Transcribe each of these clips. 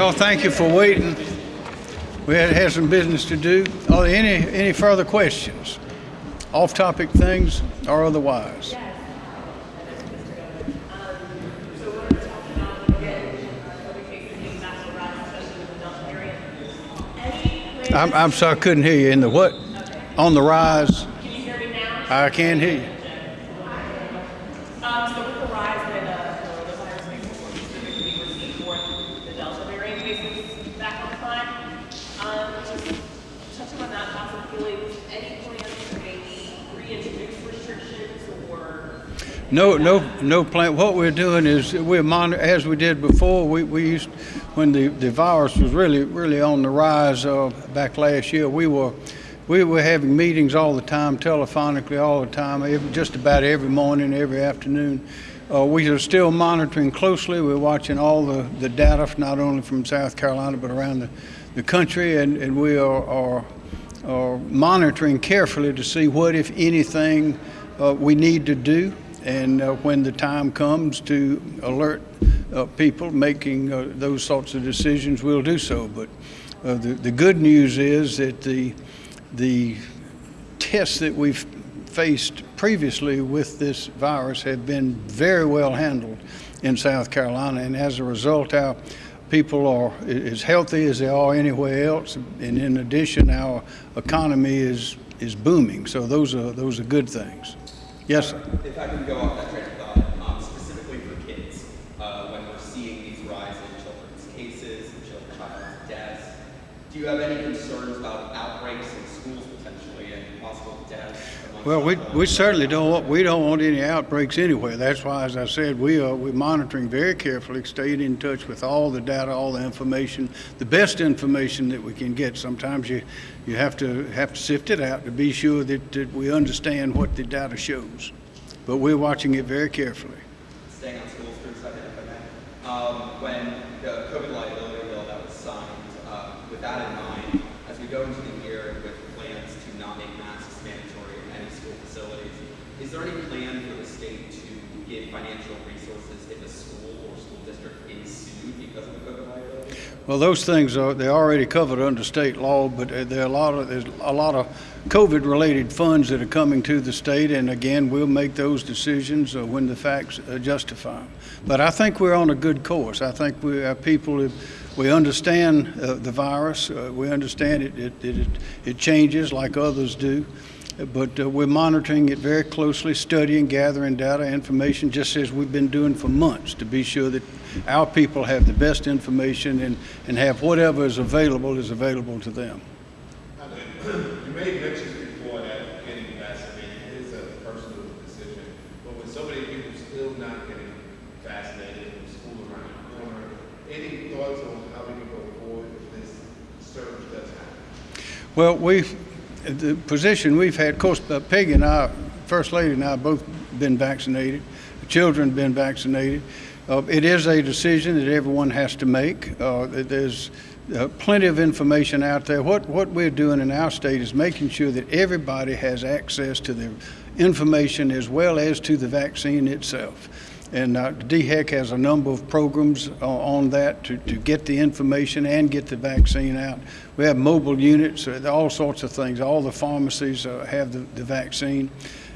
Y'all, thank you for waiting. We had, had some business to do. Are there any, any further questions? Off-topic things or otherwise? I'm, I'm sorry, I couldn't hear you. In the what? On the rise? Can you hear me now? I can hear you. Um, so with the rise in uh, the virus cases, specifically we're seeing more the Delta variant cases back on climb. Um, just touching on that possibility, any plans to maybe reintroduce restrictions or? No, no, no plan. What we're doing is we're as we did before, we, we used, when the, the virus was really, really on the rise, uh, back last year, we were, we were having meetings all the time, telephonically all the time, every, just about every morning, every afternoon. Uh, we are still monitoring closely. We're watching all the, the data, not only from South Carolina, but around the, the country, and, and we are, are, are monitoring carefully to see what, if anything, uh, we need to do and uh, when the time comes to alert uh, people making uh, those sorts of decisions, we'll do so. But uh, the, the good news is that the, the tests that we've faced previously with this virus have been very well handled in South Carolina, and as a result, our people are as healthy as they are anywhere else, and in addition, our economy is is booming. So those are those are good things. Yes, sir. If I can go off that train of thought, um, specifically for kids, uh, when we're seeing these rise in children's cases and children's deaths, do you have any concerns about outbreaks in schools potentially and possible deaths? Well, we, we certainly don't want, we don't want any outbreaks anywhere. That's why, as I said, we are, we're monitoring very carefully, staying in touch with all the data, all the information, the best information that we can get. Sometimes you, you have to, have to sift it out to be sure that, that we understand what the data shows. But we're watching it very carefully. Staying on schools for a second, if I may. Um, when the COVID liability bill that was signed, with that in mind, as we go into the year with plans to not make masks mandatory in any school facilities, is there any plan for the state to give financial resources if a school or school district is sued because of the COVID liability? Well, those things are, they're already covered under state law, but there are a lot of, there's a lot of COVID-related funds that are coming to the state, and again, we'll make those decisions when the facts uh, justify them. But I think we're on a good course. I think we, our people, have- we understand uh, the virus, uh, we understand it, it, it, it changes like others do, but uh, we're monitoring it very closely, studying, gathering data, information, just as we've been doing for months, to be sure that our people have the best information and, and have whatever is available is available to them. You made mention before that getting vaccinated is a personal decision, but with so many people still not getting vaccinated and school around the corner, any thoughts on how we can go forward if this surge does happen? Well, we've, the position we've had, of course, Peggy and I, First Lady and I both been vaccinated. The children been vaccinated. Uh, it is a decision that everyone has to make. Uh, there's uh, plenty of information out there. What, what we're doing in our state is making sure that everybody has access to the information as well as to the vaccine itself. And uh, DHEC has a number of programs uh, on that to, to get the information and get the vaccine out. We have mobile units, uh, all sorts of things. All the pharmacies uh, have the, the vaccine.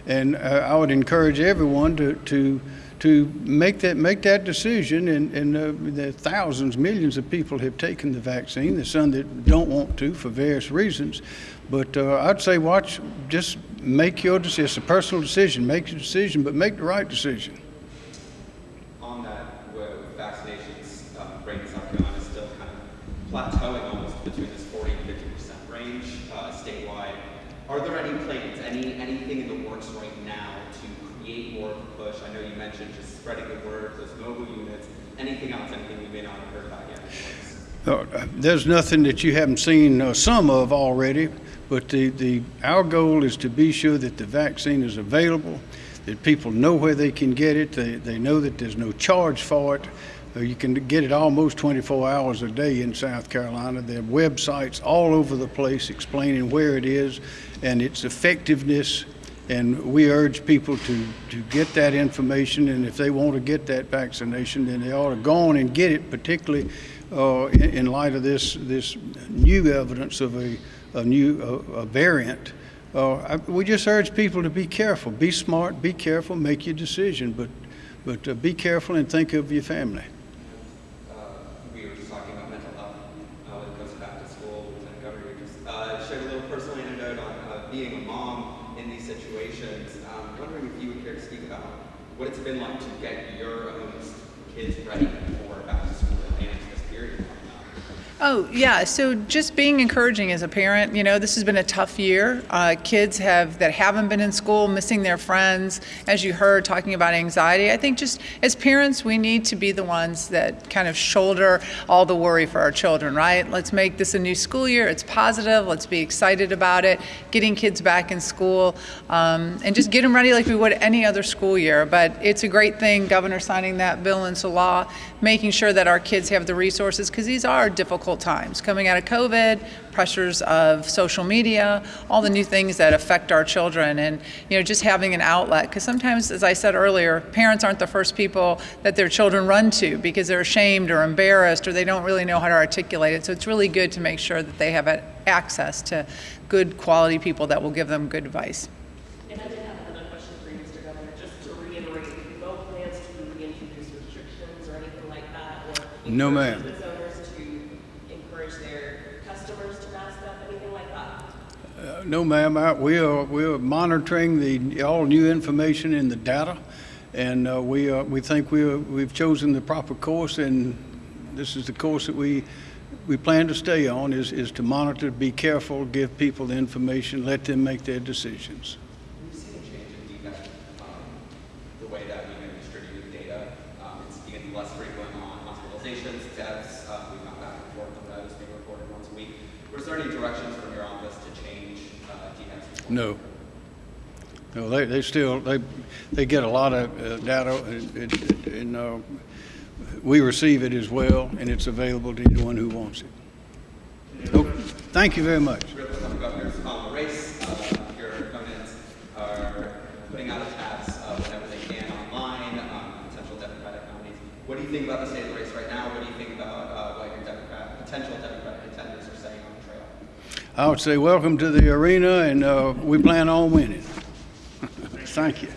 And uh, I would encourage everyone to, to, to make that, make that decision. And, and uh, the thousands, millions of people have taken the vaccine. There's some that don't want to for various reasons. But I'd say watch, just make your decision. It's a personal decision. Make your decision, but make the right decision. Where vaccinations, um, rate in South Carolina is still kind of plateauing almost between this 40 and 50 percent range uh, statewide. Are there any plans, any anything in the works right now to create more of a push? I know you mentioned just spreading the word, those mobile units. Anything else? Anything we may not have heard about yet? Uh, There's nothing that you haven't seen uh, some of already, but the, the, our goal is to be sure that the vaccine is available, that people know where they can get it, they, they know that there's no charge for it. Uh, You can get it almost 24 hours a day in South Carolina. There are websites all over the place explaining where it is and its effectiveness. And we urge people to, to get that information, and if they want to get that vaccination, then they ought to go on and get it, particularly uh, in, in light of this, this new evidence of a, a new uh, a variant. I, we just urge people to be careful, be smart, be careful, make your decision, but, but uh, be careful and think of your family. Uh, we were just talking about mental health when it goes back to school. Lieutenant Governor just uh, shared a little personal anecdote on uh, being a mom in these situations. Um, wondering if you would care to speak about what it's been like to get your own kids ready for back to school and this period coming up. Oh, yeah. So just being encouraging as a parent, you know, this has been a tough year. Uh, kids have that haven't been in school, missing their friends, as you heard, talking about anxiety. I think just as parents, we need to be the ones that kind of shoulder all the worry for our children, right? Let's make this a new school year. It's positive. Let's be excited about it. Getting kids back in school um, and just get them ready like we would any other school year. But it's a great thing, Governor signing that bill into law, making sure that our kids have the resources because these are difficult times coming out of COVID, pressures of social media, all the new things that affect our children, and you know just having an outlet. Because sometimes, as I said earlier, parents aren't the first people that their children run to because they're ashamed or embarrassed or they don't really know how to articulate it. So it's really good to make sure that they have access to good quality people that will give them good advice. And I did have another question for you, Mr. Governor, just to reiterate, no plans to reintroduce restrictions or anything like that? or No, encourage ma'am. Business owners to encourage their customers to mask up, anything like that? Uh, No, ma'am, we are, we are monitoring the, all new information in the data, and uh, we, uh, we think we, are- we've chosen the proper course, and this is the course that we, we plan to stay on, is, is to monitor, be careful, give people the information, let them make their decisions. We've seen a change in um, the way that we've been data. It's getting less frequent on hospitalizations, deaths. Uh, we've gone back and forth on those being reported once a week. Was there any directions from your office to change uh, DHEC's? No. No, they, they still, they, they get a lot of uh, data, and, and- uh, we receive it as well, and it's available to anyone who wants it. Oh, Thank you very much. Um, uh, think about the state of the race right now? What do you think about uh, what your Democrat, potential Democratic contenders are saying on the trail? I would say welcome to the arena, and uh, we plan on winning. Thank you.